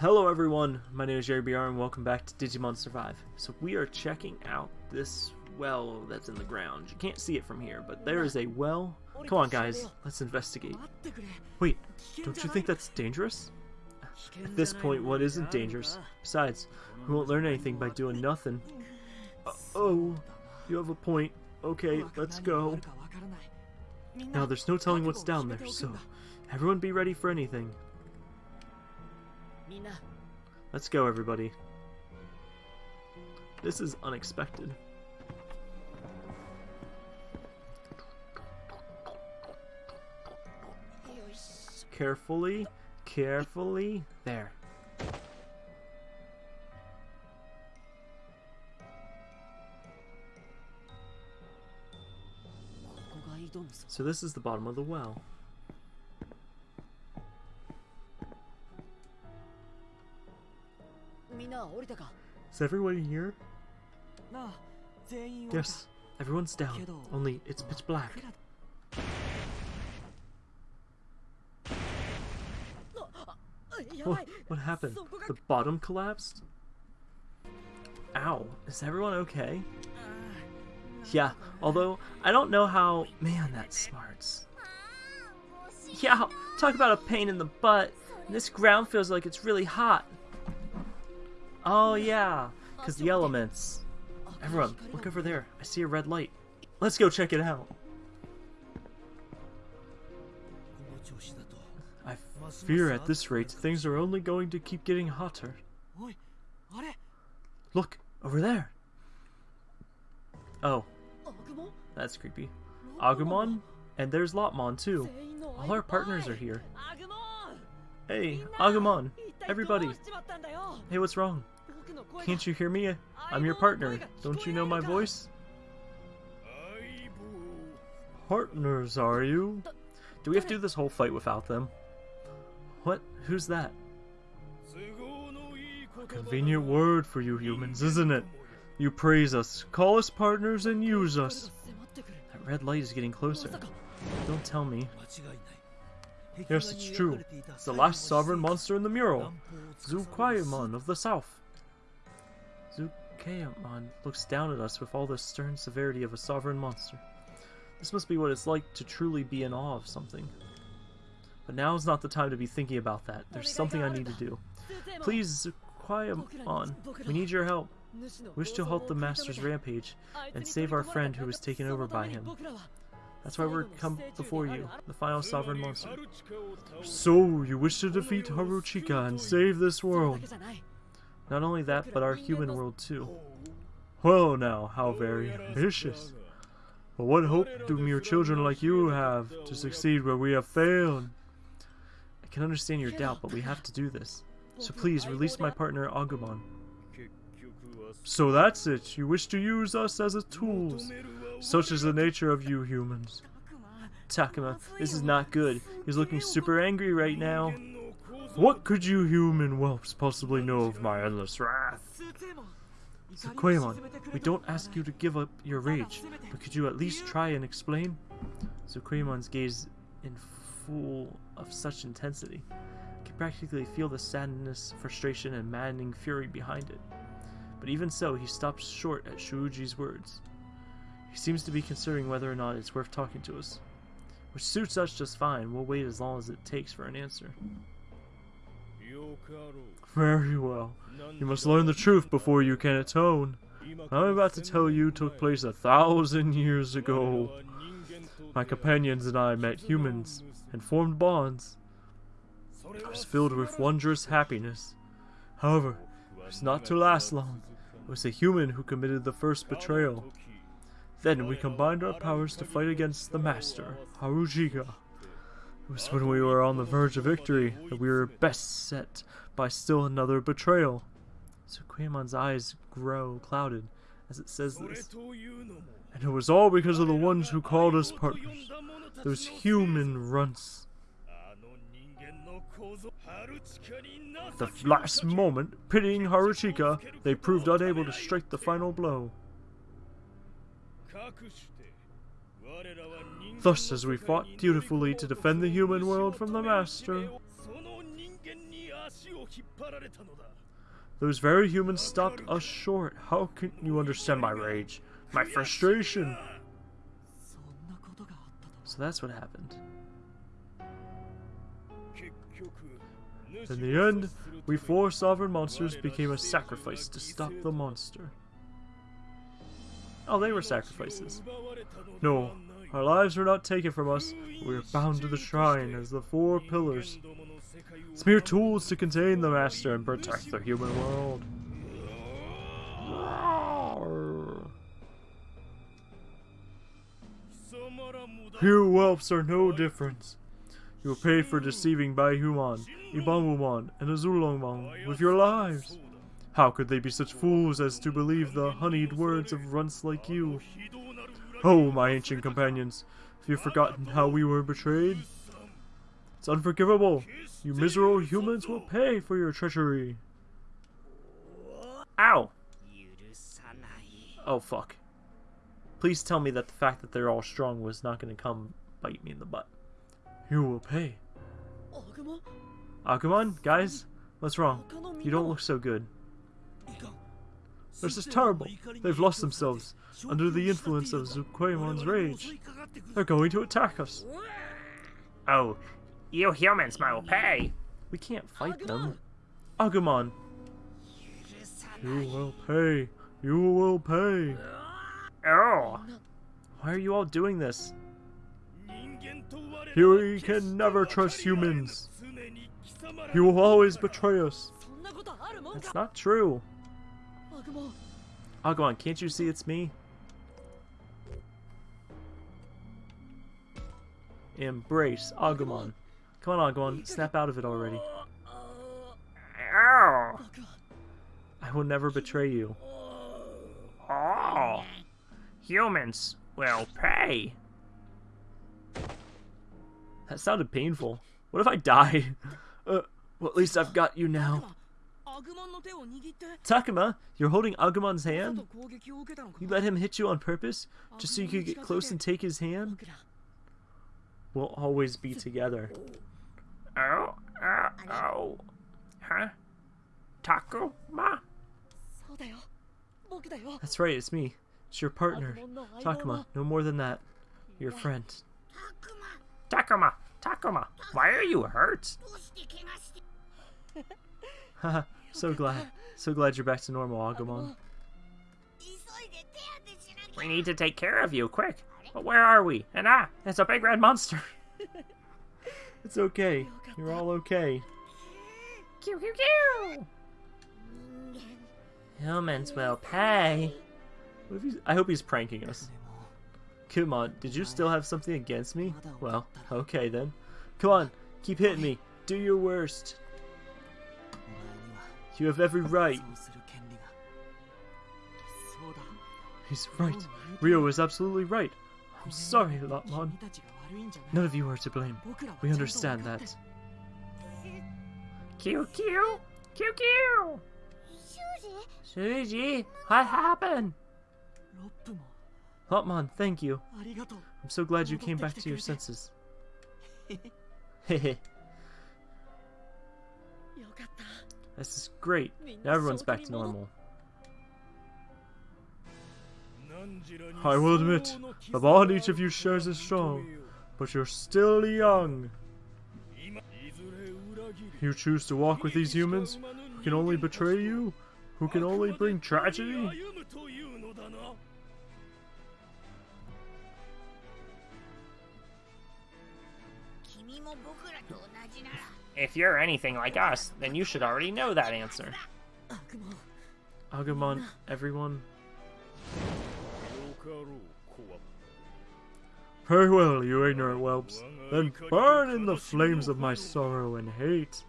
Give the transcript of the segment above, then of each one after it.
Hello everyone, my name is Jerry BR and welcome back to Digimon Survive. So we are checking out this well that's in the ground. You can't see it from here, but there is a well. Come on guys, let's investigate. Wait, don't you think that's dangerous? At this point, what isn't dangerous? Besides, we won't learn anything by doing nothing. Uh oh, you have a point. Okay, let's go. Now there's no telling what's down there, so everyone be ready for anything. Let's go, everybody. This is unexpected. Carefully, carefully. There. So this is the bottom of the well. Is everyone here? Yes, everyone's down. Only it's pitch black. What, what happened? The bottom collapsed? Ow, is everyone okay? Yeah, although I don't know how... Man, that smarts. Yeah, talk about a pain in the butt. This ground feels like it's really hot. Oh yeah, because the elements. Everyone, look over there. I see a red light. Let's go check it out. I fear at this rate things are only going to keep getting hotter. Look, over there. Oh, that's creepy. Agumon? And there's Lopmon, too. All our partners are here. Hey, Agumon! Everybody! Hey, what's wrong? Can't you hear me? I'm your partner. Don't you know my voice? Partners, are you? Do we have to do this whole fight without them? What? Who's that? A convenient word for you humans, isn't it? You praise us, call us partners, and use us. That red light is getting closer. Don't tell me. Yes, it's true. It's the last sovereign monster in the mural. Zhuqiaomon of the south. Zhuqiaomon looks down at us with all the stern severity of a sovereign monster. This must be what it's like to truly be in awe of something. But now is not the time to be thinking about that. There's something I need to do. Please, Zhuqiaomon, we need your help. Wish to halt the Master's rampage and save our friend who was taken over by him. That's why we're come before you, the final sovereign monster. So, you wish to defeat Haruchika and save this world? Not only that, but our human world too. Well now, how very ambitious. But what hope do mere children like you have to succeed where we have failed? I can understand your doubt, but we have to do this. So please, release my partner Agumon. So that's it. You wish to use us as a tools. Such is the nature of you humans. Takuma, this is not good. He's looking super angry right now. What could you human whelps possibly know of my endless wrath? Zhuqiaomon, we don't ask you to give up your rage, but could you at least try and explain? Zhuqiaomon's gaze in full of such intensity. I can practically feel the sadness, frustration, and maddening fury behind it. But even so, he stops short at Shuji's words. He seems to be considering whether or not it's worth talking to us. Which suits us just fine, we'll wait as long as it takes for an answer. Very well. You must learn the truth before you can atone. I'm about to tell you took place a thousand years ago. My companions and I met humans and formed bonds. I was filled with wondrous happiness. However, it was not to last long. It was a human who committed the first betrayal. Then we combined our powers to fight against the Master, Haruchika. It was when we were on the verge of victory that we were best set by still another betrayal. So Zhuqiaomon's eyes grow clouded as it says this. And it was all because of the ones who called us partners. Those human runts. At the last moment, pitying Haruchika, they proved unable to strike the final blow. Thus, as we fought dutifully to defend the human world from the Master, those very humans stopped us short. How can you understand my rage? My frustration! So that's what happened. In the end, we four sovereign monsters became a sacrifice to stop the monster. Oh, they were sacrifices. No, our lives were not taken from us. We are bound to the shrine as the four pillars. It's mere tools to contain the master and protect the human world. You whelps are no different. You will pay for deceiving Baihumon, Ebonwumon, and Azulongmon with your lives. How could they be such fools as to believe the honeyed words of runts like you? Oh, my ancient companions, have you forgotten how we were betrayed? It's unforgivable. You miserable humans will pay for your treachery. Ow! Oh, fuck. Please tell me that the fact that they're all strong was not going to come bite me in the butt. You will pay. Agumon, guys, what's wrong? You don't look so good. This is terrible. They've lost themselves under the influence of Zhuqiaomon's rage. They're going to attack us. Oh, you humans will pay. We can't fight them. Agumon. You will pay. You will pay. Oh. Why are you all doing this? You can never trust humans. You will always betray us. It's not true remarkable. Oh, go on. Can't you see it's me? Embrace Agumon. Come on, Agumon. Snap out of it already. I will never betray you. Oh. Humans will pay. That sounded painful. What if I die? Uh, well, at least I've got you now. Takuma, you're holding Agumon's hand? You let him hit you on purpose, just so you could get close and take his hand? We'll always be together. Oh, uh, oh, huh? Takuma? That's right, it's me. It's your partner, Takuma. No more than that. Your friend. Takuma! Takuma! Why are you hurt? So glad. So glad you're back to normal, Agumon. We need to take care of you, quick. But where are we? And ah, it's a big red monster. it's okay. You're all okay. Q, Q, Q! Humans will pay. I hope he's pranking us. Come on, did you still have something against me? Well, okay then. Come on, keep hitting me. Do your worst. You have every right. He's right. Ryo is absolutely right. I'm sorry, Lopmon. None of you are to blame. We understand that. QQ! QQ! Shuji! What happened? Lopmon, thank you. I'm so glad you came back to your senses. Hehe. This is great. Now everyone's back to normal. I will admit, the bond each of you shares is strong, but you're still young. You choose to walk with these humans who can only betray you, who can only bring tragedy? If you're anything like us, then you should already know that answer. Agumon, everyone. Very well, you ignorant whelps. Then burn in the flames of my sorrow and hate.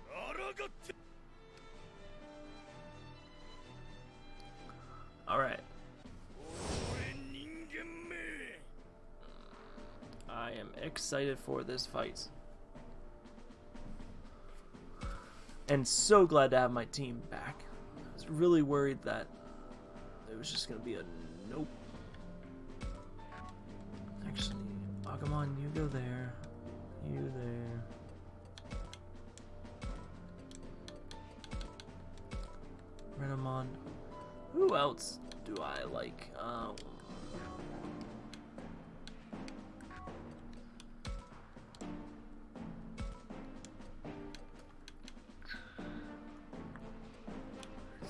Alright. I am excited for this fight. And so glad to have my team back. I was really worried that it was just gonna be a nope. Actually, Agumon, you go there. You there. Renamon. Who else do I like? Um,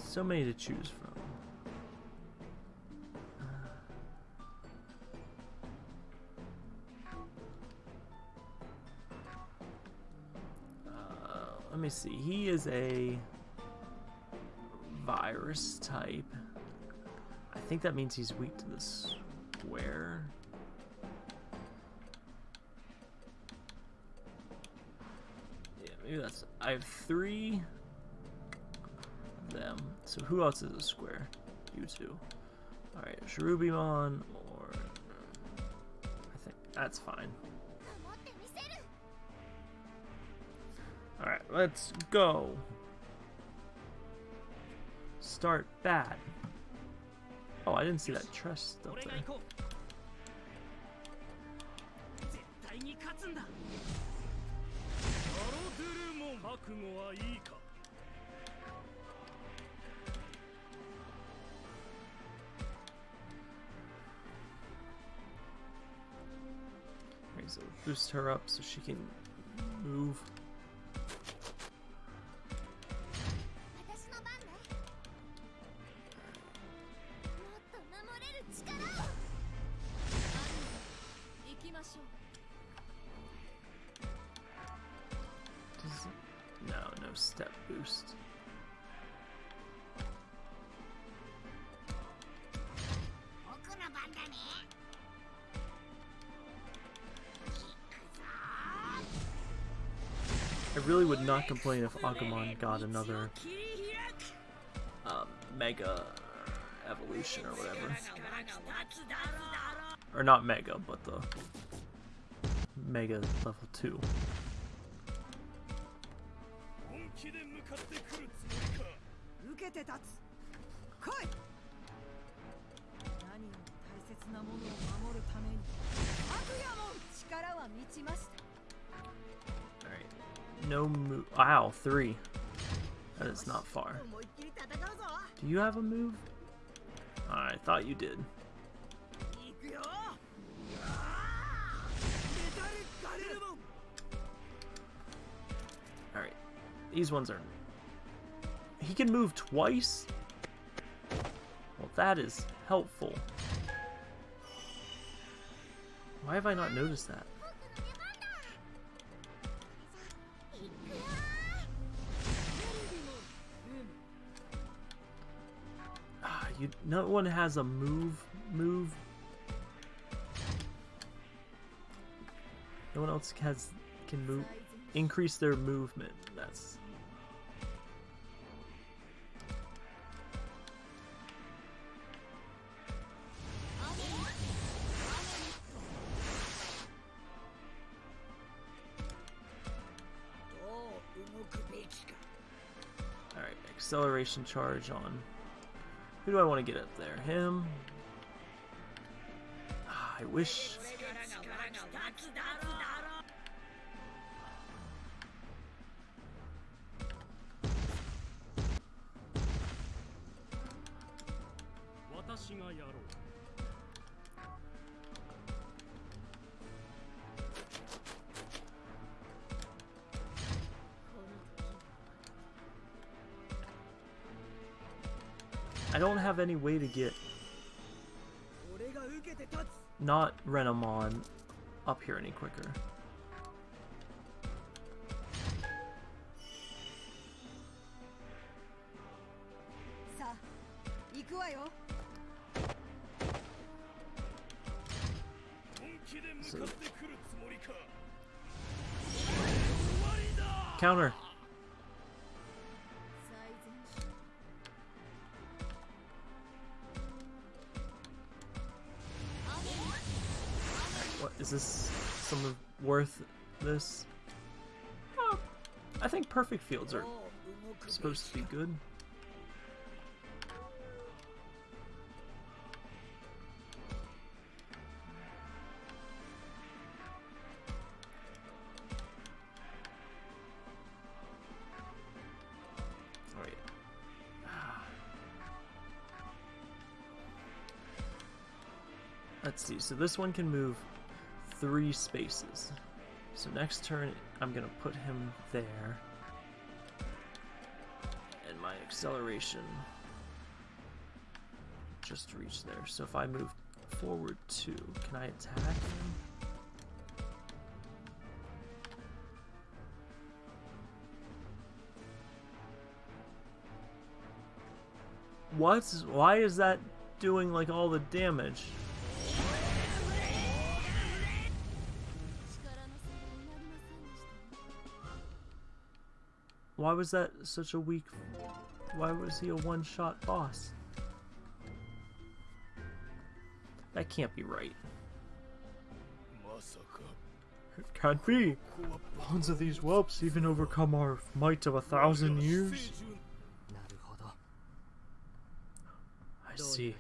so many to choose from. Uh, let me see. He is a virus type. I think that means he's weak to the square. Yeah, maybe that's. I have three them. So who else is a square? You two. Alright, Cherubimon or... I think that's fine. Alright, let's go. Start bad. Oh, I didn't see that trust up there. Boost her up so she can move. Not complain if Agumon got another um, Mega Evolution or whatever. Or not Mega, but the Mega level 2. No move. Wow, three. That is not far. Do you have a move? I thought you did. Alright. These ones are... He can move twice? Well, that is helpful. Why have I not noticed that? You. No one has a move. Move. No one else has can move. Increase their movement. That's. Acceleration charge on. Who do I want to get up there? Him? Ah, I wish.「I don't have any way to get not Renamon up here any quicker. fields are supposed to be good. Ah. Let's see, so this one can move three spaces. So next turn, I'm going to put him there acceleration just reach there. So if I move forward two, can I attack him? Why is that doing like all the damage? Why was that such a weak... Why was he a one-shot boss? That can't be right. It can't be. Bones of these whelps even overcome our might of a thousand years. I see.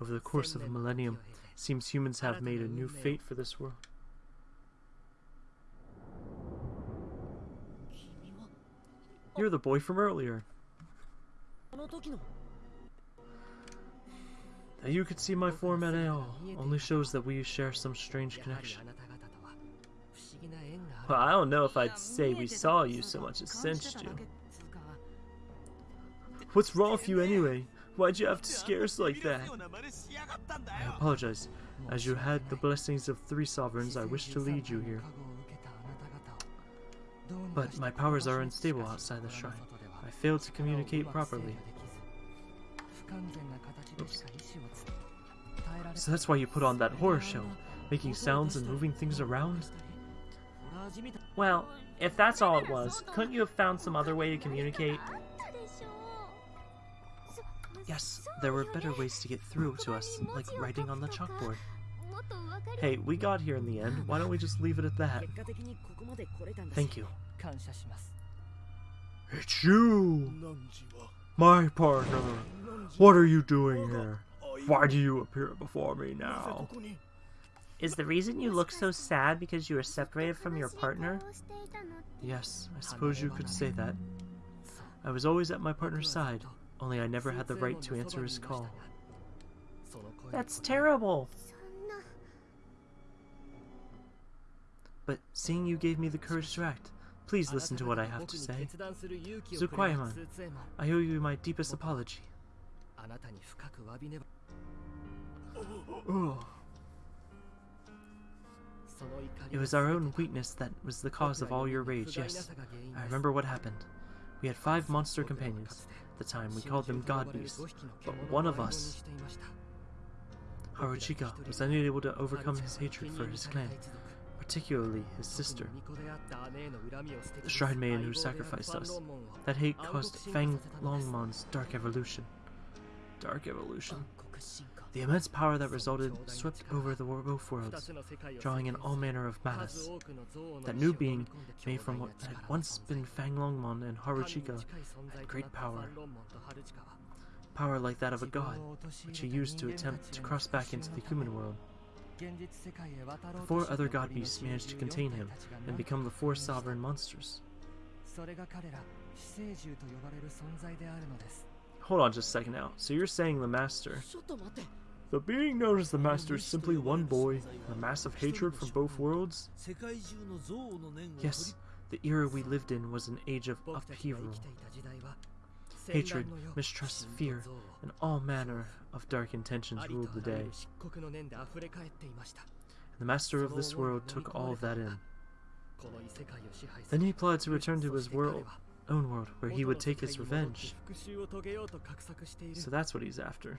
Over the course of a millennium, seems humans have made a new fate for this world. You're the boy from earlier. That you could see my form at all only shows that we share some strange connection. Well, I don't know if I'd say we saw you so much as sensed you. What's wrong with you anyway? Why'd you have to scare us like that? I apologize. As you had the blessings of three sovereigns, I wish to lead you here. But my powers are unstable outside the shrine. I failed to communicate properly. So that's why you put on that horror show, making sounds and moving things around? Well, if that's all it was, couldn't you have found some other way to communicate? Yes, there were better ways to get through to us, like writing on the chalkboard. Hey, we got here in the end. Why don't we just leave it at that? Thank you. It's you! My partner! What are you doing here? Why do you appear before me now? Is the reason you look so sad because you were separated from your partner? Yes, I suppose you could say that. I was always at my partner's side, only I never had the right to answer his call. That's terrible! But seeing you gave me the courage to act, please listen to what I have to say. Zhuqiaomon, I owe you my deepest apology. あなたに深く詫びねば Ugh. その怒り It was our own weakness that was the cause of all your rage, yes. I remember what happened. We had five monster companions. At the time, we called them God Beasts. But one of us, Haruchika, was unable to overcome his hatred for his clan, particularly his sister. The shrine maiden who sacrificed us. That hate caused Fang Longmon's dark evolution. Dark evolution. The immense power that resulted swept over the wor- both worlds, drawing in all manner of malice. That new being, made from what had once been Fang Longmon and Haruchika, had great power. Power like that of a god, which he used to attempt to cross back into the human world. The four other god beasts managed to contain him and become the four sovereign monsters. それが彼ら死生獣と呼ばれる存在であるのです Hold on just a second now. So you're saying the Master... The being known as the Master is simply one boy, a mass of hatred from both worlds? Yes, the era we lived in was an age of upheaval. Hatred, mistrust, fear, and all manner of dark intentions ruled the day. And the Master of this world took all of that in. Then he plotted to return to his world, own world, where he would take his revenge. So that's what he's after.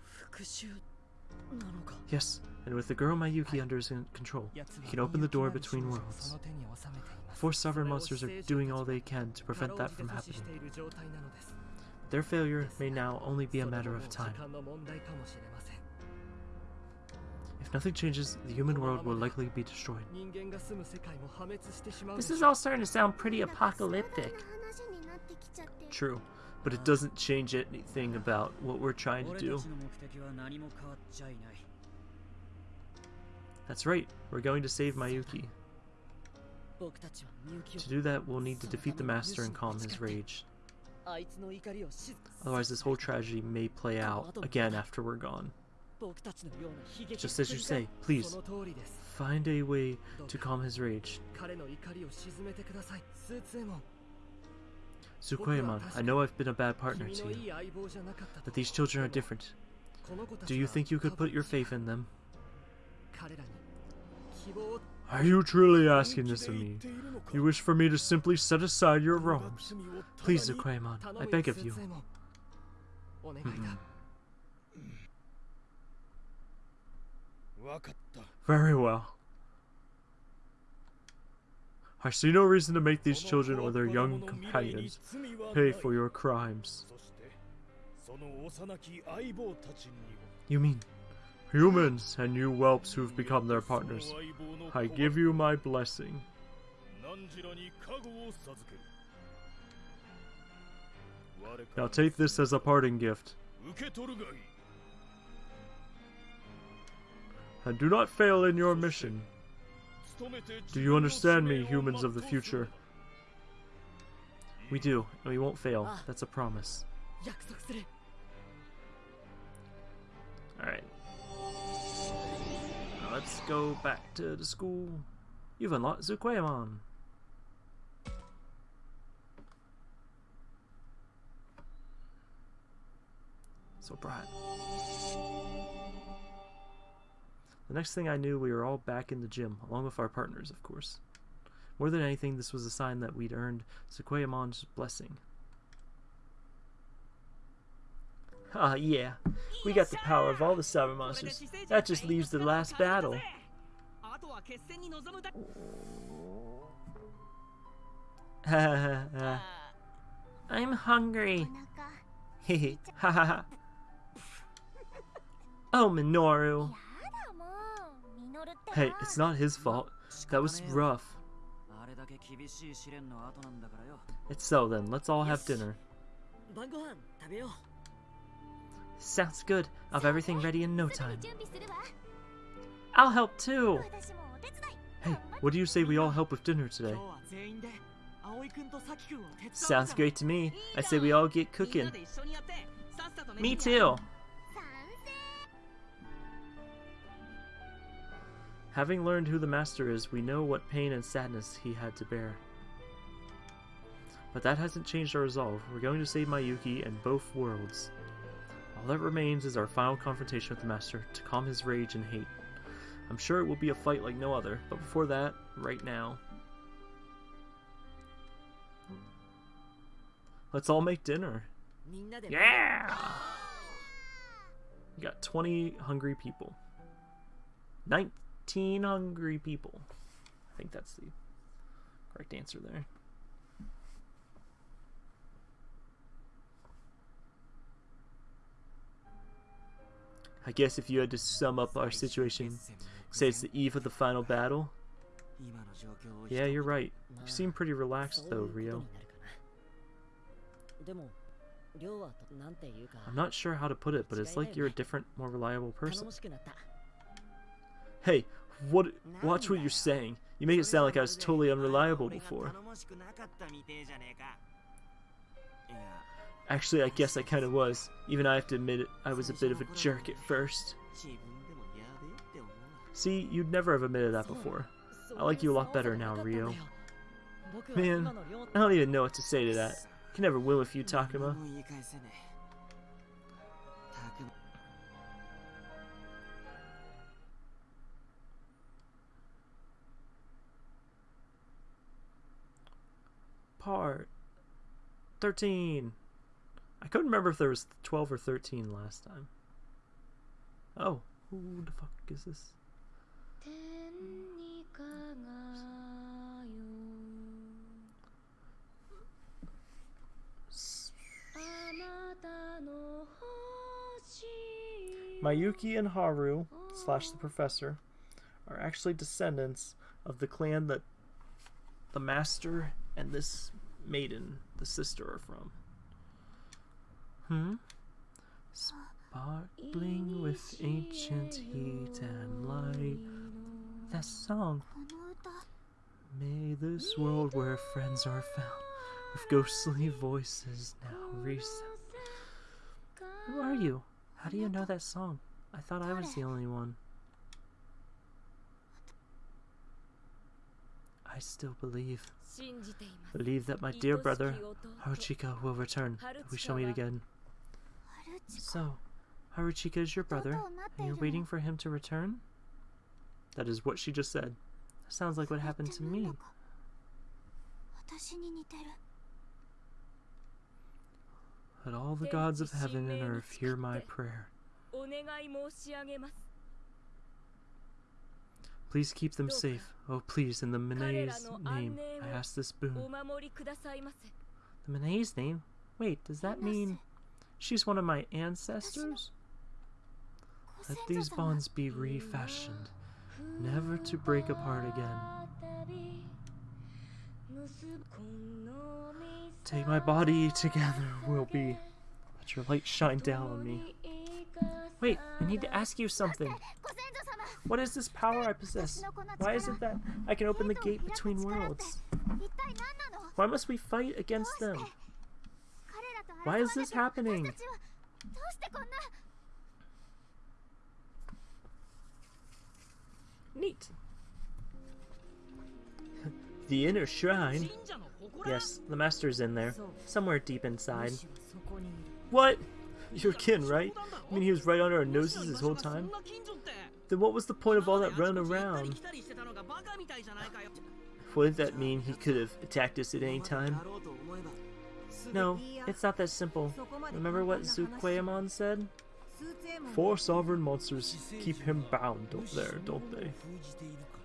Yes, and with the girl Mayuki under his control, he can open the door between worlds. Four sovereign monsters are doing all they can to prevent that from happening. Their failure may now only be a matter of time. If nothing changes, the human world will likely be destroyed. This is all starting to sound pretty apocalyptic. True, but it doesn't change anything about what we're trying to do. That's right, we're going to save Mayuki. To do that, we'll need to defeat the Master and calm his rage. Otherwise, this whole tragedy may play out again after we're gone. Just as you say, please, find a way to calm his rage. Zhuqiaomon, I know I've been a bad partner to you, that these children are different. Do you think you could put your faith in them? Are you truly asking this of me? You wish for me to simply set aside your wrongs? Please, Zhuqiaomon, I beg of you. Mm-hmm. Very well. I see no reason to make these children or their young companions pay for your crimes. You mean? Humans and you whelps who've become their partners. I give you my blessing. Now take this as a parting gift. And do not fail in your mission. Do you understand me, humans of the future? We do, and we won't fail. Ah. That's a promise. Alright. Let's go back to the school. You've unlocked Zhuqiaomon. So bright. The next thing I knew, we were all back in the gym, along with our partners, of course. More than anything, this was a sign that we'd earned Zhuqiaomon's blessing. Ah, yeah. We got the power of all the Cyber Monsters. That just leaves the last battle. I'm hungry. Hehe. Ha ha ha. Oh, Minoru. Hey, it's not his fault. That was rough. It's so then, let's all have dinner. Sounds good. I'll have everything ready in no time. I'll help too! Hey, what do you say we all help with dinner today? Sounds great to me. I say we all get cooking. Me too! Having learned who the Master is, we know what pain and sadness he had to bear. But that hasn't changed our resolve. We're going to save Mayuki and both worlds. All that remains is our final confrontation with the Master to calm his rage and hate. I'm sure it will be a fight like no other, but before that, right now. Let's all make dinner. Yeah! We got 20 hungry people. 19. 15 hungry people. I think that's the correct answer there. I guess if you had to sum up our situation, say it's the eve of the final battle. Yeah, you're right. You seem pretty relaxed though, Ryo. I'm not sure how to put it, but it's like you're a different, more reliable person. Hey, what? Watch what you're saying. You make it sound like I was totally unreliable before. Actually, I guess I kind of was. Even I have to admit it, I was a bit of a jerk at first. See, you'd never have admitted that before. I like you a lot better now, Ryo. Man, I don't even know what to say to that. You can never win with you, Takuma. part 13. I couldn't remember if there was 12 or 13 last time. Oh, who the fuck is this? Mayuki and Haru, slash the professor, are actually descendants of the clan that the master and this maiden, the sister, are from. Hmm? Sparkling with ancient heat and light. That song. May this world where friends are found, with ghostly voices now resound. Who are you? How do you know that song? I thought I was the only one. I still believe. Believe that my dear brother, Haruchika, will return. We shall meet again. So, Haruchika is your brother, and you're waiting for him to return? That is what she just said. Sounds like what happened to me. Let all the gods of heaven and earth hear my prayer. Please keep them safe. Oh, please, in the Minae's name, I ask this boon. The Minae's name? Wait, does that mean she's one of my ancestors? Let these bonds be refashioned, never to break apart again. Take my body together, will be. Let your light shine down on me. Wait, I need to ask you something. What is this power I possess? Why is it that I can open the gate between worlds? Why must we fight against them? Why is this happening? Neat. the inner shrine. Yes, the master's in there. Somewhere deep inside. What? Your kin, right? I mean he was right under our noses this whole time? Then what was the point of all that run around? Wouldn't that mean he could have attacked us at any time? No, it's not that simple. Remember what Zhuqiaomon said? Four sovereign monsters keep him bound up there, don't they?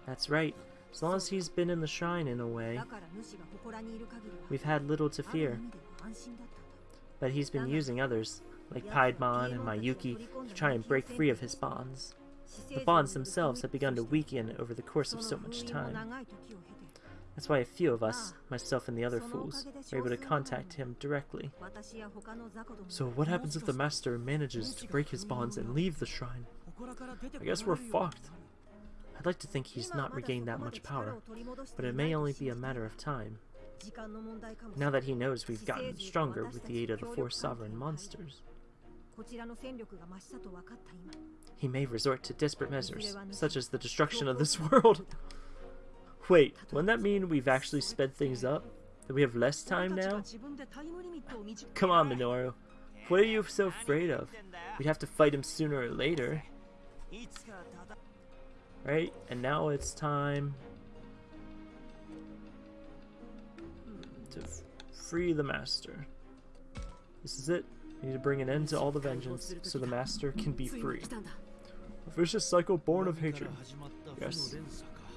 That's right. As long as he's been in the shrine in a way, we've had little to fear. But he's been using others, like Piedmon and Mayuki, to try and break free of his bonds. The bonds themselves have begun to weaken over the course of so much time. That's why a few of us, myself and the other fools, are able to contact him directly. So what happens if the Master manages to break his bonds and leave the shrine? I guess we're fucked. I'd like to think he's not regained that much power, but it may only be a matter of time. Now that he knows we've gotten stronger with the aid of the four sovereign monsters. He may resort to desperate measures, such as the destruction of this world. Wait, wouldn't that mean we've actually sped things up? That we have less time now? Come on, Minoru. What are you so afraid of? We'd have to fight him sooner or later. Right, and now it's time to free the master. This is it. You need to bring an end to all the vengeance, so the master can be free. A vicious cycle born of hatred. Yes.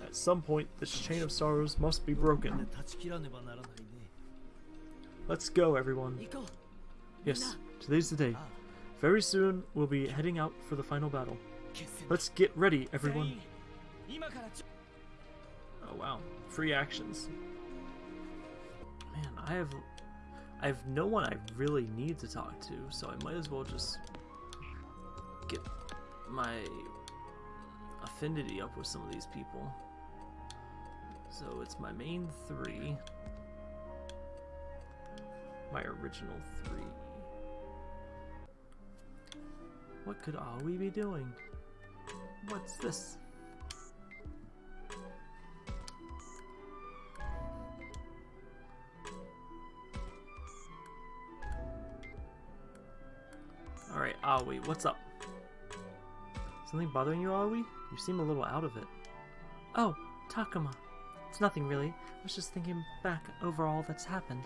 At some point, this chain of sorrows must be broken. Let's go, everyone. Yes, today's the day. Very soon, we'll be heading out for the final battle. Let's get ready, everyone. Oh wow, free actions. Man, I have I have no one I really need to talk to, so I might as well just get my affinity up with some of these people. So it's my main three, my original three. What could all we be doing? What's this? Alright, Aoi, what's up? Something bothering you, Aoi? You seem a little out of it. Oh, Takuma. It's nothing really. I was just thinking back over all that's happened.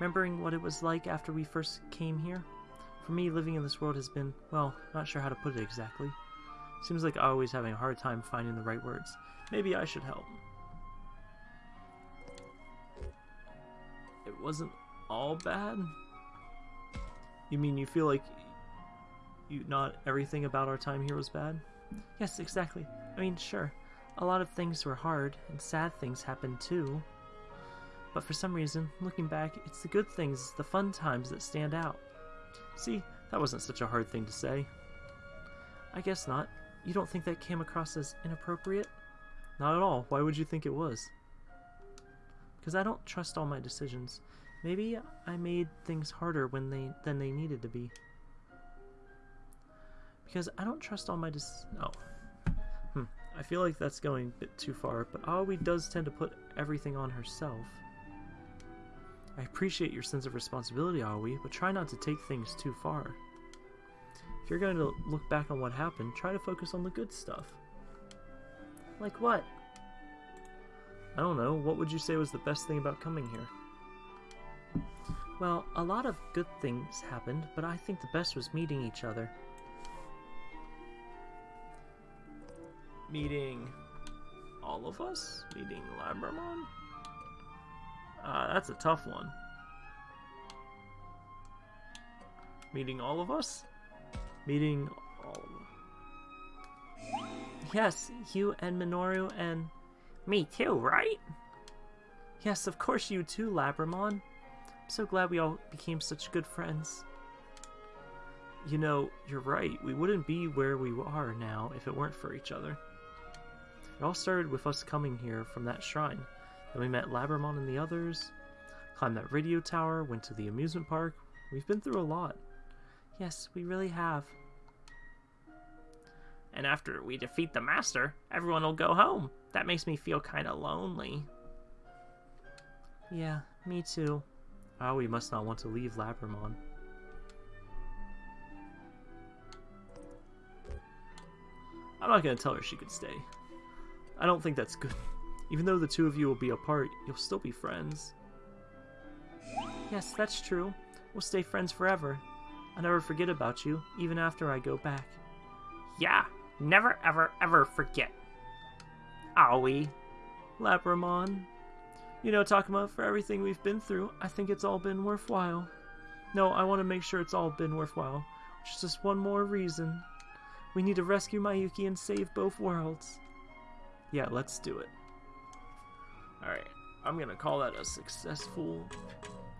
Remembering what it was like after we first came here. For me, living in this world has been, well, not sure how to put it exactly. Seems like Aoi's having a hard time finding the right words. Maybe I should help. It wasn't all bad? You mean you feel like you not everything about our time here was bad? Yes, exactly. I mean, sure. A lot of things were hard, and sad things happened too. But for some reason, looking back, it's the good things, the fun times that stand out. See, that wasn't such a hard thing to say. I guess not. You don't think that came across as inappropriate? Not at all. Why would you think it was? Because I don't trust all my decisions. Maybe I made things harder when they than they needed to be. Because I don't trust all my dis- no. Hmm. I feel like that's going a bit too far, but Aoi does tend to put everything on herself. I appreciate your sense of responsibility, Aoi, but try not to take things too far. If you're going to look back on what happened, try to focus on the good stuff. Like what? I don't know. What would you say was the best thing about coming here? Well, a lot of good things happened, but I think the best was meeting each other. Meeting all of us? Meeting Labramon? Uh, that's a tough one. Meeting all of us? Meeting all of us. Yes, you and Minoru and... Me too, right? Yes, of course you too, Labramon. I'm so glad we all became such good friends. You know, you're right. We wouldn't be where we are now if it weren't for each other. It all started with us coming here from that shrine. Then we met Labramon and the others, climbed that radio tower, went to the amusement park. We've been through a lot. Yes, we really have. And after we defeat the Master, everyone will go home. That makes me feel kinda lonely. Yeah, me too. Oh, we must not want to leave Labramon. I'm not gonna tell her she could stay. I don't think that's good. Even though the two of you will be apart, you'll still be friends. Yes, that's true. We'll stay friends forever. I'll never forget about you, even after I go back. Yeah, never ever ever forget. Aoi. Labramon. You know, Takuma, for everything we've been through, I think it's all been worthwhile. No, I want to make sure it's all been worthwhile. Which is just one more reason. We need to rescue Mayuki and save both worlds. Yeah, let's do it. Alright, I'm gonna call that a successful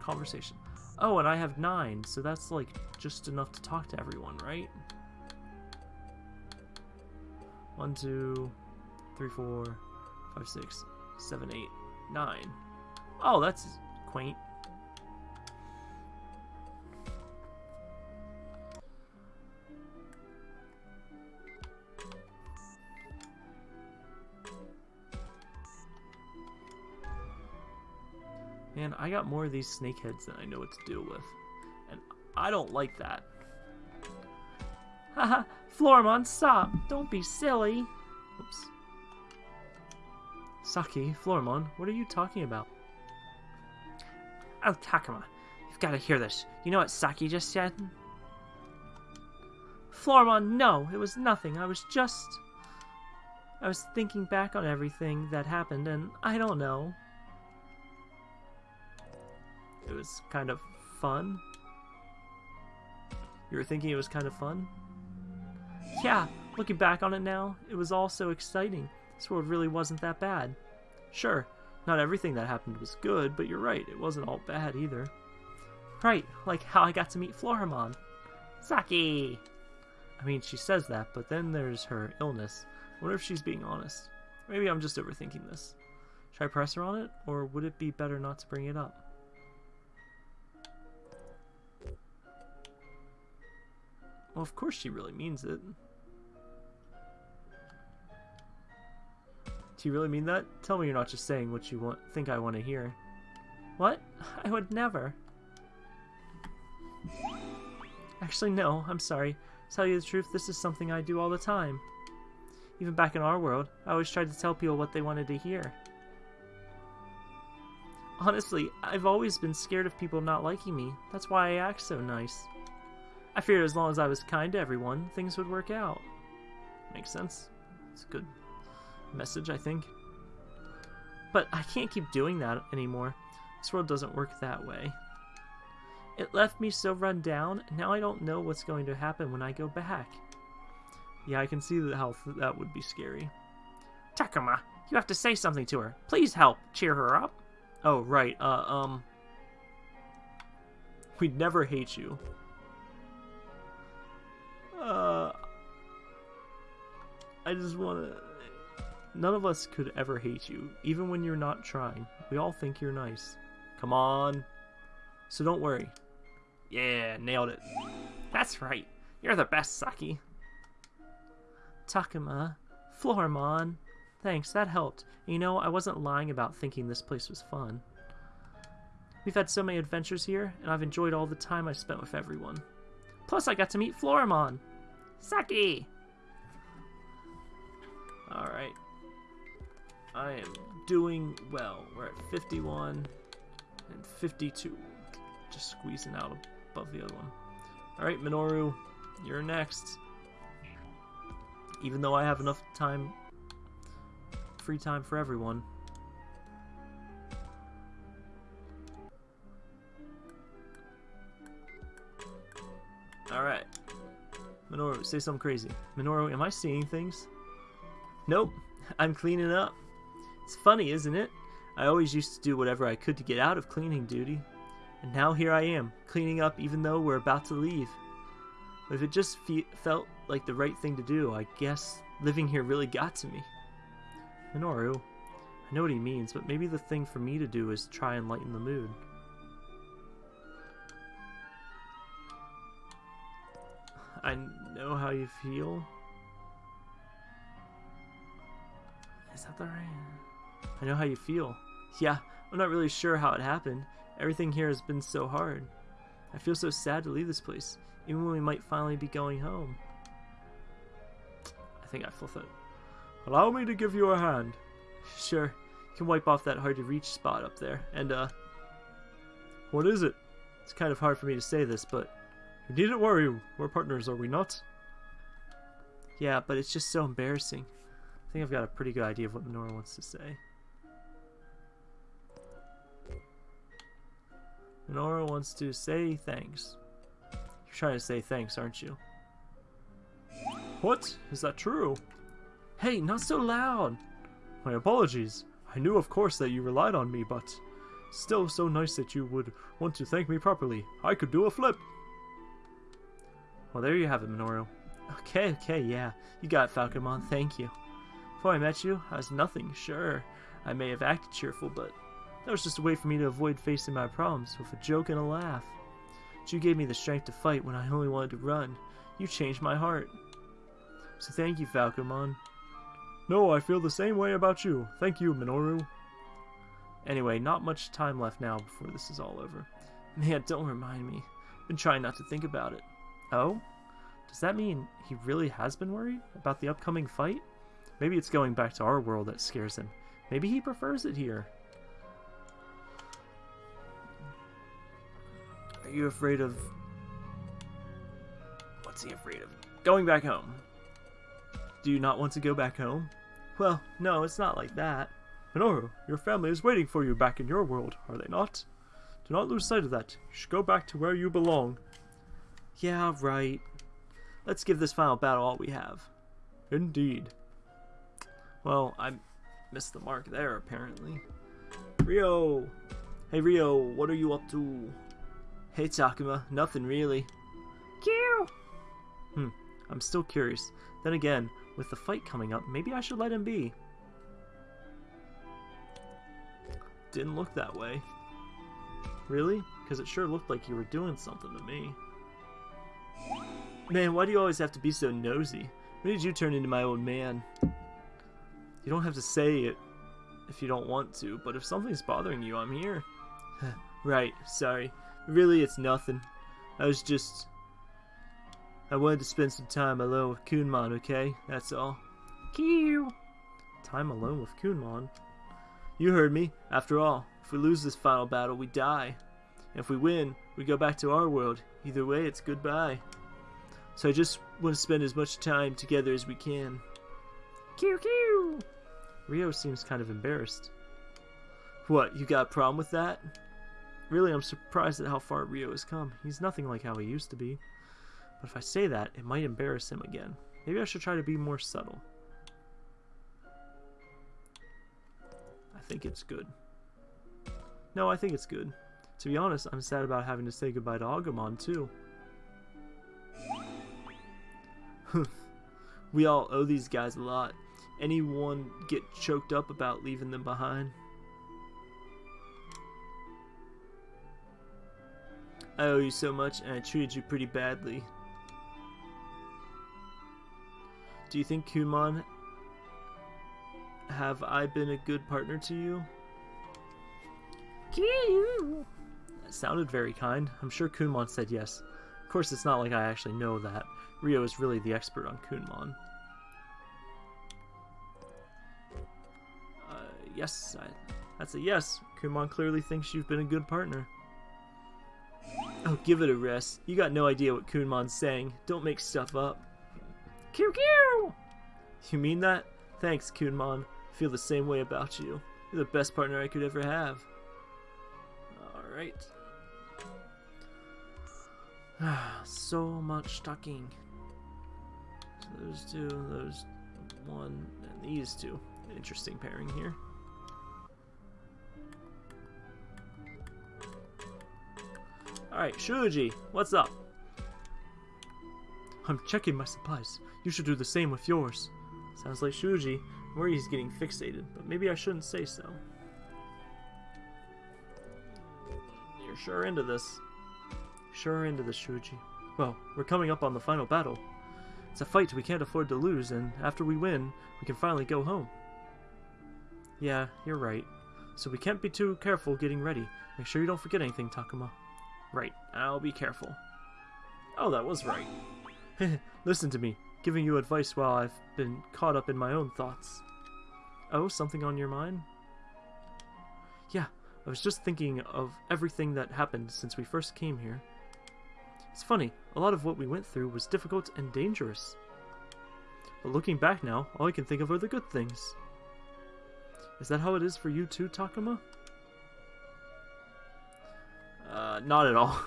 conversation. Oh, and I have nine, so that's like just enough to talk to everyone, right? One, two, three, four, five, six, seven, eight, nine. Oh, that's quaint. Man, I got more of these snakeheads than I know what to deal with. And I don't like that. Haha, Floramon, stop! Don't be silly! Oops. Saki, Floramon, what are you talking about? Oh, Takuma, you've got to hear this. You know what Saki just said? Floramon, no, it was nothing. I was just... I was thinking back on everything that happened, and I don't know. It was kind of fun. You were thinking it was kind of fun? Yeah, looking back on it now, it was all so exciting. This world really wasn't that bad. Sure, not everything that happened was good, but you're right, it wasn't all bad either. Right, like how I got to meet Floramon. Saki! I mean, she says that, but then there's her illness. I wonder if she's being honest. Maybe I'm just overthinking this. Should I press her on it, or would it be better not to bring it up? Well, of course she really means it. Do you really mean that? Tell me you're not just saying what you want think I want to hear. What? I would never. Actually, no, I'm sorry. Tell you the truth, this is something I do all the time. Even back in our world, I always tried to tell people what they wanted to hear. Honestly, I've always been scared of people not liking me. That's why I act so nice. I figured as long as I was kind to everyone, things would work out. Makes sense. It's a good message, I think. But I can't keep doing that anymore. This world doesn't work that way. It left me so run down, now I don't know what's going to happen when I go back. Yeah, I can see how that would be scary. Takuma, you have to say something to her. Please help cheer her up. Oh, right. Uh, um... We'd never hate you. I just want to. None of us could ever hate you, even when you're not trying. We all think you're nice. Come on. So don't worry. Yeah, nailed it. That's right. You're the best, Saki. Takuma, Floramon. Thanks, that helped. You know, I wasn't lying about thinking this place was fun. We've had so many adventures here, and I've enjoyed all the time I spent with everyone. Plus, I got to meet Floramon. Saki! Alright. I am doing well. We're at 51 and 52. Just squeezing out above the other one. Alright, Minoru, you're next. Even though I have enough time, free time for everyone. Alright. Minoru, say something crazy. Minoru, am I seeing things? Nope, I'm cleaning up. It's funny, isn't it? I always used to do whatever I could to get out of cleaning duty. And now here I am, cleaning up even though we're about to leave. If it just fe- felt like the right thing to do, I guess living here really got to me. Minoru, I know what he means, but maybe the thing for me to do is try and lighten the mood. I know how you feel. Is that the right? I know how you feel. Yeah, I'm not really sure how it happened. Everything here has been so hard. I feel so sad to leave this place, even when we might finally be going home. I think I fluff it. Allow me to give you a hand. Sure. You can wipe off that hard to reach spot up there. And, uh. What is it? It's kind of hard for me to say this, but. You needn't worry. We're partners, are we not? Yeah, but it's just so embarrassing. I think I've got a pretty good idea of what Minoru wants to say. Minoru wants to say thanks. You're trying to say thanks, aren't you? What? Is that true? Hey, not so loud! My apologies. I knew, of course, that you relied on me, but still so nice that you would want to thank me properly. I could do a flip. Well, there you have it, Minoru. Okay, okay, yeah. You got it, Falcomon. Thank you. Before I met you, I was nothing, sure. I may have acted cheerful, but that was just a way for me to avoid facing my problems with a joke and a laugh. But you gave me the strength to fight when I only wanted to run. You changed my heart. So thank you, Falcomon. No, I feel the same way about you. Thank you, Minoru. Anyway, not much time left now before this is all over. Man, don't remind me. I've been trying not to think about it. Oh? Does that mean he really has been worried about the upcoming fight? Maybe it's going back to our world that scares him. Maybe he prefers it here. Are you afraid of... What's he afraid of? Going back home. Do you not want to go back home? Well, no, it's not like that. Minoru, your family is waiting for you back in your world, are they not? Do not lose sight of that. You should go back to where you belong. Yeah, right. Let's give this final battle all we have. Indeed. Well, I missed the mark there, apparently. Ryo! Hey, Ryo, what are you up to? Hey, Takuma, nothing really. Q! Hmm, I'm still curious. Then again, with the fight coming up, maybe I should let him be. Didn't look that way. Really? Because it sure looked like you were doing something to me. Man, why do you always have to be so nosy? When did you turn into my old man? You don't have to say it if you don't want to, but if something's bothering you, I'm here. right, sorry. Really, it's nothing. I was just... I wanted to spend some time alone with Kunemon, okay? That's all. Kiu! Time alone with Kunemon? You heard me. After all, if we lose this final battle, we die. And if we win, we go back to our world. Either way, it's goodbye. So I just want to spend as much time together as we can. Q Q. Ryo seems kind of embarrassed. What, you got a problem with that? Really, I'm surprised at how far Ryo has come. He's nothing like how he used to be. But if I say that, it might embarrass him again. Maybe I should try to be more subtle. I think it's good. No, I think it's good. To be honest, I'm sad about having to say goodbye to Agumon, too. we all owe these guys a lot. Anyone get choked up about leaving them behind? I owe you so much and I treated you pretty badly. Do you think Kunemon have I been a good partner to you? That sounded very kind. I'm sure Kunemon said yes. Of course, it's not like I actually know that. Ryo is really the expert on Kunemon. Yes, I, that's a yes. Kunemon clearly thinks you've been a good partner. Oh, give it a rest. You got no idea what Kunemon's saying. Don't make stuff up. Kiu! You mean that? Thanks, Kunemon. Feel the same way about you. You're the best partner I could ever have. Alright. so much talking. So those two, those one, and these two. Interesting pairing here. Alright, Shuji, what's up? I'm checking my supplies. You should do the same with yours. Sounds like Shuji. Mori's getting fixated, but maybe I shouldn't say so. You're sure into this. Sure into this, Shuji. Well, we're coming up on the final battle. It's a fight we can't afford to lose, and after we win, we can finally go home. Yeah, you're right. So we can't be too careful getting ready. Make sure you don't forget anything, Takuma. Right, I'll be careful. Oh, that was right. Listen to me, giving you advice while I've been caught up in my own thoughts. Oh, something on your mind? Yeah, I was just thinking of everything that happened since we first came here. It's funny, a lot of what we went through was difficult and dangerous. But looking back now, all I can think of are the good things. Is that how it is for you too, Takuma? Not at all.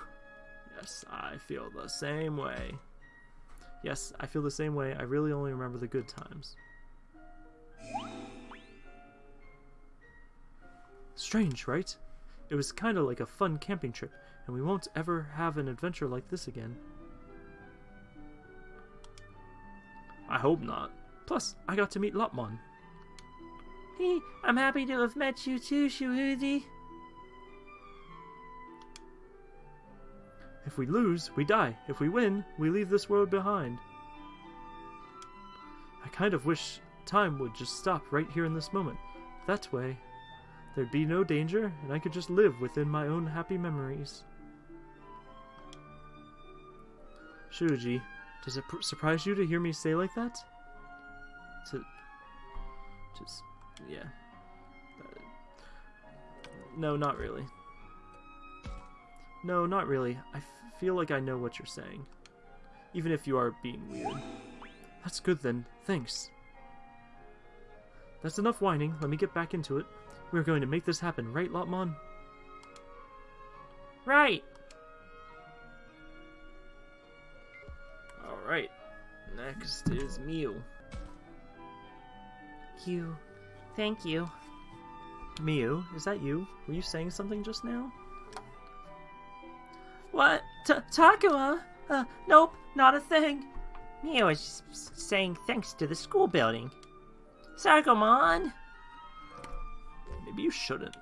Yes, I feel the same way. Yes, I feel the same way. I really only remember the good times. Strange, right? It was kind of like a fun camping trip, and we won't ever have an adventure like this again. I hope not. Plus, I got to meet Lopmon. I'm happy to have met you too, Shuji. If we lose, we die. If we win, we leave this world behind. I kind of wish time would just stop right here in this moment. That way, there'd be no danger, and I could just live within my own happy memories. Shuji, does it surprise you to hear me say like that? To... Just... yeah. Uh, no, not really. No, not really. I feel like I know what you're saying. Even if you are being weird. That's good then. Thanks. That's enough whining. Let me get back into it. We're going to make this happen, right, Lopmon? Right! Alright. Next is Miu. You. Thank you. Miu, is that you? Were you saying something just now? What? T Takuma? Uh, nope, not a thing. Miu was just saying thanks to the school building. Syakomon! Maybe you shouldn't.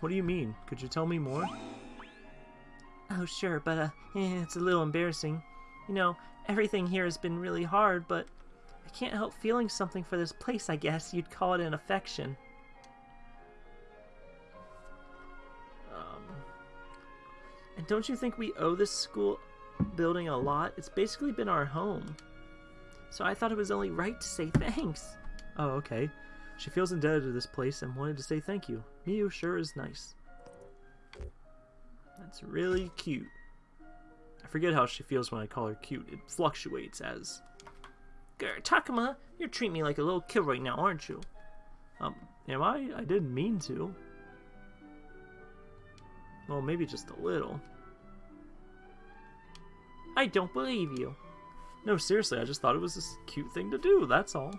What do you mean? Could you tell me more? Oh, sure, but uh, eh, it's a little embarrassing. You know, everything here has been really hard, but I can't help feeling something for this place, I guess. You'd call it an affection. Don't you think we owe this school building a lot? It's basically been our home. So I thought it was only right to say thanks. Oh, okay. She feels indebted to this place and wanted to say thank you. Miu sure is nice. That's really cute. I forget how she feels when I call her cute. It fluctuates as... Grr, Takuma, you're treating me like a little kid right now, aren't you? Um, am I? I didn't mean to. Well, maybe just a little. I don't believe you. No, seriously, I just thought it was a cute thing to do, that's all.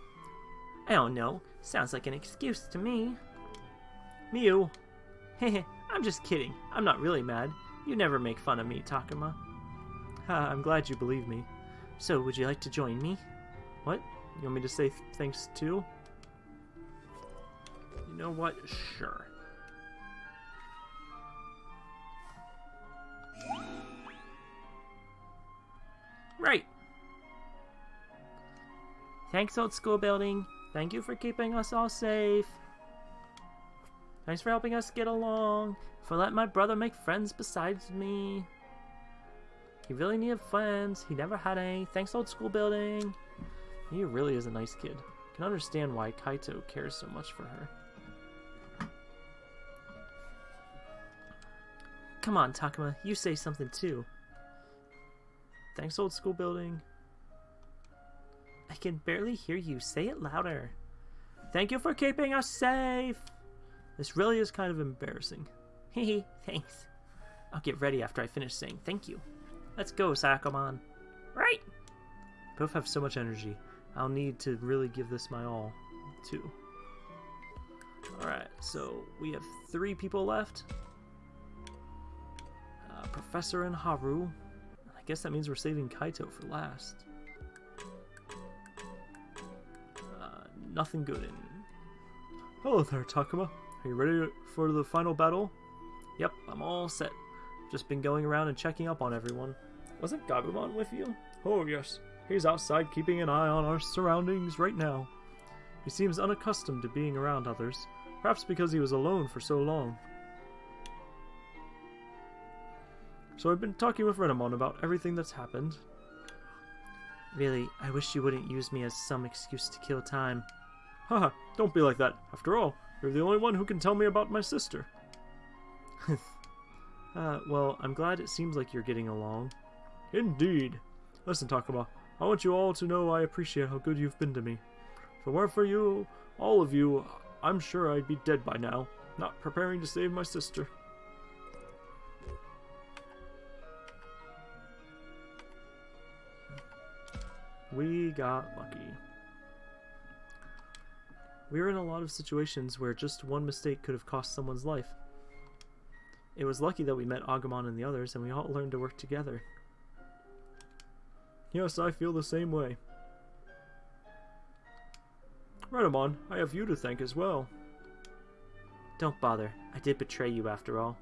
I don't know. Sounds like an excuse to me. Miu. Heh I'm just kidding. I'm not really mad. You never make fun of me, Takuma. Ha, I'm glad you believe me. So, would you like to join me? What? You want me to say th thanks too? You know what? Sure. Thanks, old school building. Thank you for keeping us all safe. Thanks for helping us get along. For letting my brother make friends besides me. He really needed friends. He never had any. Thanks, old school building. He really is a nice kid. Can understand why Kaito cares so much for her. Come on, Takuma. You say something too. Thanks, old school building. Can barely hear you. Say it louder. Thank you for keeping us safe. This really is kind of embarrassing. Hehe, thanks. I'll get ready after I finish saying thank you. Let's go, Syakomon. Right. Both have so much energy. I'll need to really give this my all, too. Alright, so we have three people left. Uh, Professor and Haru. I guess that means we're saving Kaito for last. Nothing good in. Hello there, Takuma. Are you ready for the final battle? Yep, I'm all set. Just been going around and checking up on everyone. Wasn't Gabumon with you? Oh, yes. He's outside keeping an eye on our surroundings right now. He seems unaccustomed to being around others, perhaps because he was alone for so long. So I've been talking with Renamon about everything that's happened. Really, I wish you wouldn't use me as some excuse to kill time. Haha, don't be like that. After all, you're the only one who can tell me about my sister. uh, well, I'm glad it seems like you're getting along. Indeed. Listen, Takuma, I want you all to know I appreciate how good you've been to me. If it weren't for you, all of you, I'm sure I'd be dead by now, not preparing to save my sister. We got lucky. We were in a lot of situations where just one mistake could have cost someone's life. It was lucky that we met Agumon and the others, and we all learned to work together. Yes, I feel the same way. Renamon, I have you to thank as well. Don't bother. I did betray you after all.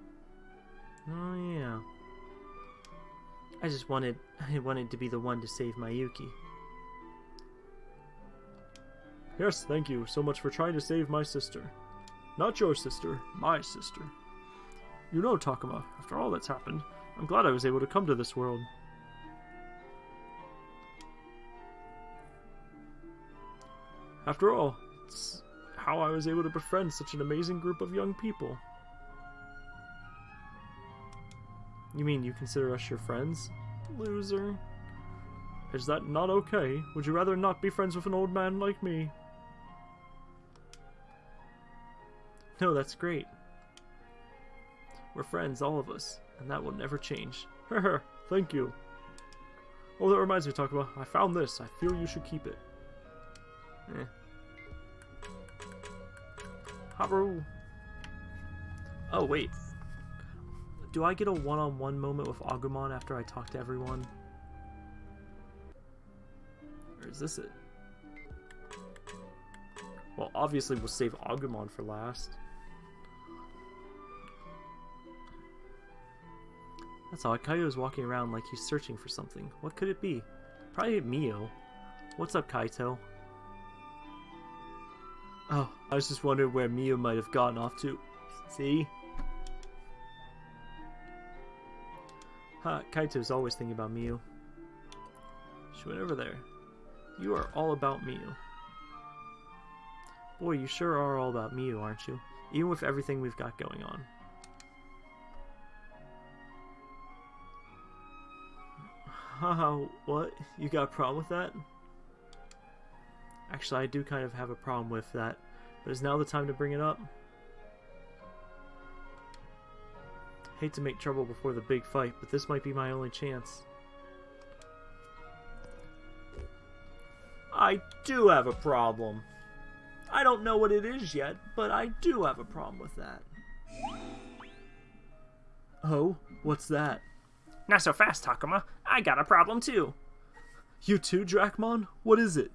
Oh, yeah. I just wanted I wanted to be the one to save Mayuki. Yes, thank you so much for trying to save my sister. Not your sister, my sister. You know, Takuma, after all that's happened, I'm glad I was able to come to this world. After all, it's how I was able to befriend such an amazing group of young people. You mean you consider us your friends? Loser. Is that not okay? Would you rather not be friends with an old man like me? No, that's great. We're friends, all of us, and that will never change. Thank you. Oh, that reminds me, Takuma. I found this. I feel you should keep it. Eh. Haru. Oh, wait. Do I get a one-on-one -on -one moment with Agumon after I talk to everyone? Or is this it? Well, obviously we'll save Agumon for last. That's odd. Kaito's walking around like he's searching for something. What could it be? Probably Miu. What's up, Kaito? Oh, I was just wondering where Miu might have gotten off to. See? Ha, Kaito's always thinking about Miu. She went over there. You are all about Miu. Boy, you sure are all about Miu, aren't you? Even with everything we've got going on. Haha, what? You got a problem with that? Actually, I do kind of have a problem with that, but is now the time to bring it up? Hate to make trouble before the big fight, but this might be my only chance. I do have a problem. I don't know what it is yet, but I do have a problem with that. Oh, what's that? Not so fast, Takuma. I got a problem too. You too, Dracmon? What is it?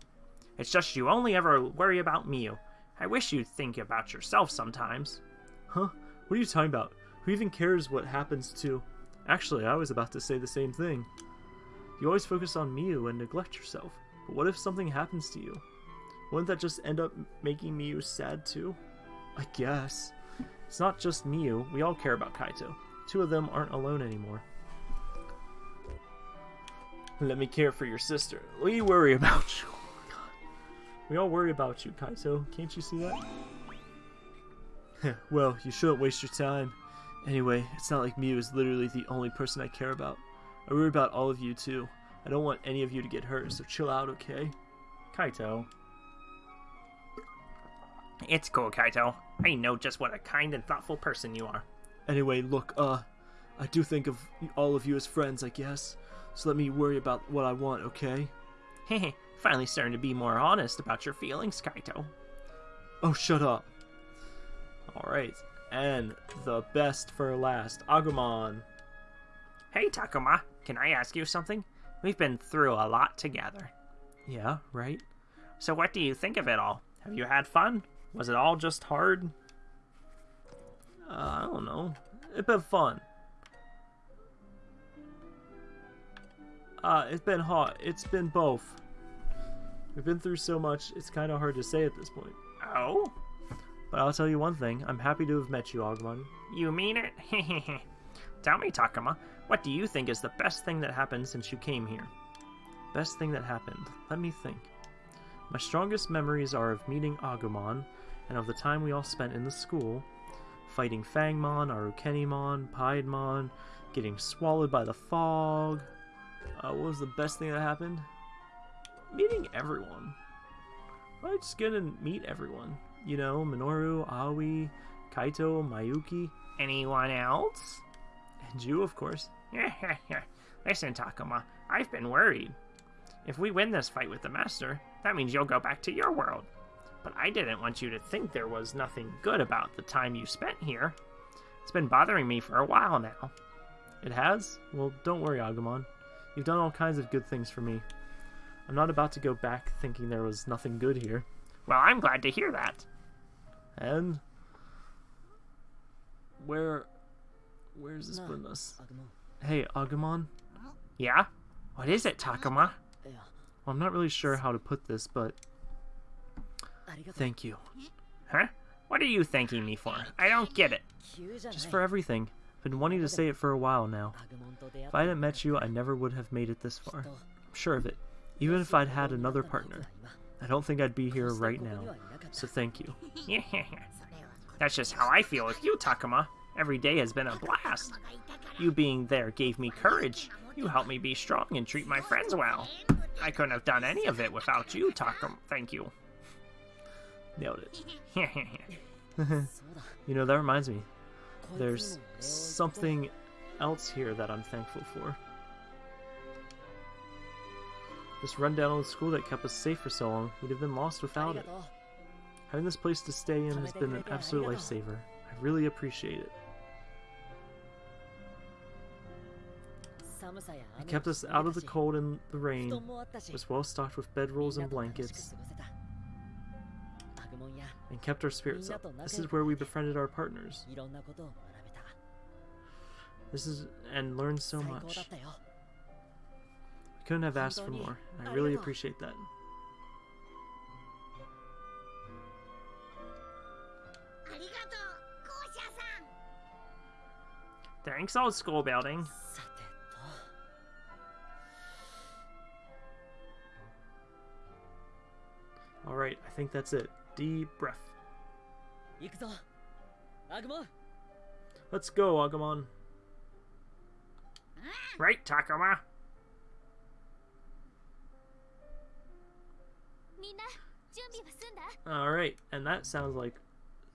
It's just you only ever worry about Miu. I wish you'd think about yourself sometimes. Huh? What are you talking about? Who even cares what happens to... Actually, I was about to say the same thing. You always focus on Miu and neglect yourself. But what if something happens to you? Wouldn't that just end up making Miu sad too? I guess. It's not just Miu, we all care about Kaito. Two of them aren't alone anymore. Let me care for your sister. We worry about you. Oh. We all worry about you, Kaito. Can't you see that? well, you shouldn't waste your time. Anyway, it's not like Miu is literally the only person I care about. I worry about all of you too. I don't want any of you to get hurt, so chill out, okay? Kaito. It's cool, Kaito. I know just what a kind and thoughtful person you are. Anyway, look, uh, I do think of all of you as friends, I guess. So let me worry about what I want, okay? Hehe, finally starting to be more honest about your feelings, Kaito. Oh, shut up. Alright, and the best for last, Agumon. Hey, Takuma, can I ask you something? We've been through a lot together. Yeah, right? So what do you think of it all? Have you had fun? Was it all just hard? Uh, I don't know. It's been fun. Uh, it's been hot. It's been both. We've been through so much, it's kind of hard to say at this point. Oh? But I'll tell you one thing. I'm happy to have met you, Agumon. You mean it? Tell me, Takuma, what do you think is the best thing that happened since you came here? Best thing that happened. Let me think. My strongest memories are of meeting Agumon and of the time we all spent in the school, fighting Fangmon, Arukenimon, Piedmon, getting swallowed by the fog. Uh, what was the best thing that happened? Meeting everyone. I just get to meet everyone. You know, Minoru, Aoi, Kaito, Mayuki, Anyone else? and you, of course. Listen, Takuma, I've been worried. If we win this fight with the Master, that means you'll go back to your world. But I didn't want you to think there was nothing good about the time you spent here. It's been bothering me for a while now. It has? Well, don't worry, Agumon. You've done all kinds of good things for me. I'm not about to go back thinking there was nothing good here. Well, I'm glad to hear that. And where where's this business? Hey, Agumon? Yeah? What is it, Takuma? Well, I'm not really sure how to put this, but thank you. Huh? What are you thanking me for? I don't get it. Just for everything. Been wanting to say it for a while now. If I hadn't met you, I never would have made it this far. I'm sure of it. Even if I'd had another partner. I don't think I'd be here right now. So thank you. That's just how I feel with you, Takuma. Every day has been a blast. You being there gave me courage. You helped me be strong and treat my friends well. I couldn't have done any of it without you, Takuma. Thank you. Nailed it. you know, that reminds me there's something oh, else here that I'm thankful for. This rundown old school that kept us safe for so long, we'd have been lost without it. Having this place to stay in has been an absolute lifesaver. I really appreciate it. It kept us out of the cold and the rain, it was well stocked with bedrolls and blankets, and kept our spirits up. This is where we befriended our partners. This is and learned so much. I couldn't have asked for more. I really appreciate that. Thanks, old school building. Alright, I think that's it. Deep breath. Let's go, Agumon. Right, Takuma. Alright, and that sounds like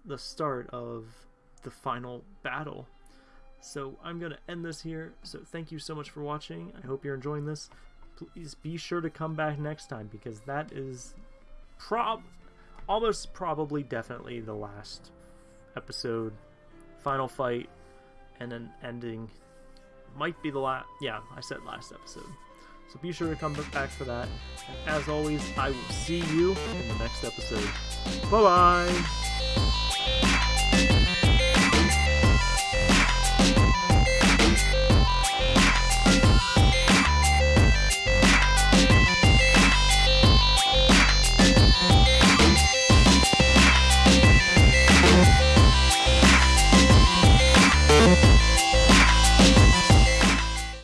the start of the final battle. So I'm going to end this here. So thank you so much for watching. I hope you're enjoying this. Please be sure to come back next time because that is prob almost probably definitely the last episode, final fight, and then ending. Might be the last. Yeah, I said last episode. So be sure to come back for that. And as always, I will see you in the next episode. Bye bye!